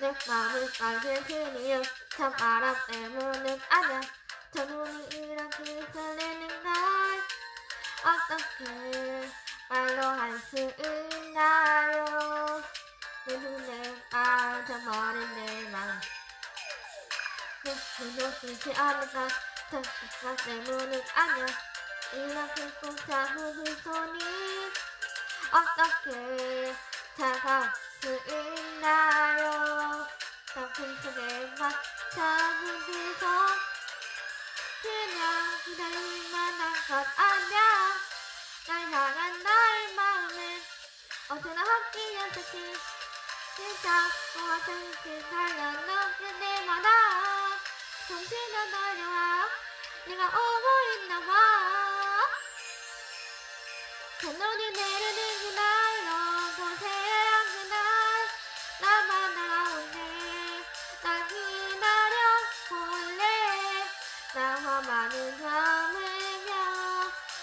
내 맘을 빨개 그리운 찬바람 때문은 아냐. 저 눈이 이렇게 설레는 걸 어떻게 말로 할 수 있나요? 내 눈에 빠져버린 내맘 눈도 쓰지 않을까. 저 때문은 아냐. 이렇게 꼭 잡은 그 손이 어떻게 차가울 수 있나요? 속에만 잡은 그손 그냥 기다릴 만 한 것 아냐 날 향한 나의 마음은 언제나 함께였었지 진짜 고화장실 달려놓은 때마다. 정신은 달려와 네가 오고 있나봐 첫눈이 내리는 그날 많은 잠으며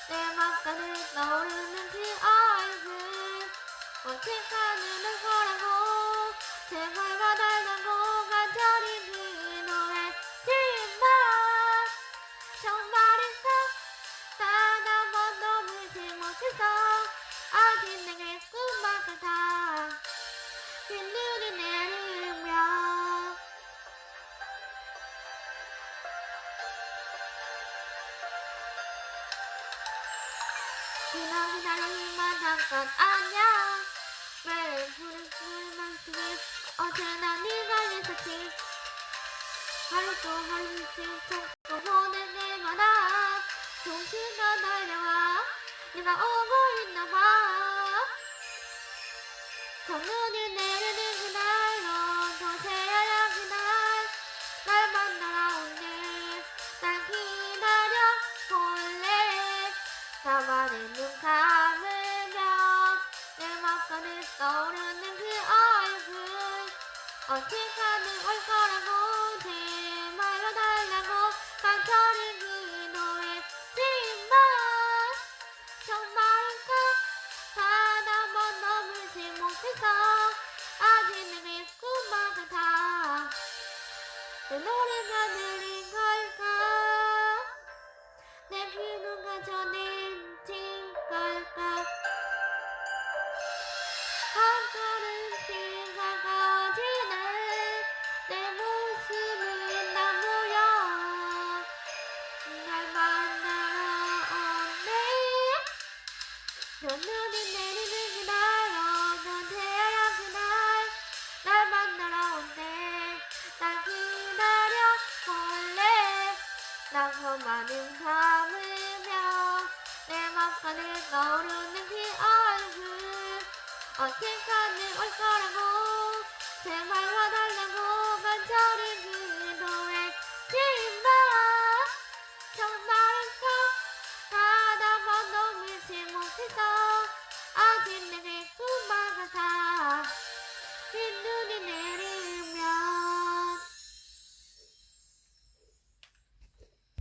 내 맘가득 떠오르는 그 얼굴 언젠가는 올 거라고 그냥 기다리만 한건 아냐 매일 부른 술만 쓰기 언제나 네가 있었지 하루 또 하루씩 찾고 보는 때마다 정신도 달려와 네가 오고 있나봐 첫눈이 나만의 눈 감으면 내 맘가득 떠오르는 그 얼굴. 언젠가는 올 거라고 제말로 달라고 간절히 기 비누가 전해진 걸까 한 걸음씩 다가지는 내 모습은 나 보여 날 만나러 온대 첫눈이 내리는 그날 어떤 태양 그날. 날 만나러 온대. 날 기다려 볼래. 나서 많은 감으며 내 맘가득 떠오르는 그 얼굴. 언젠가는 올 거라고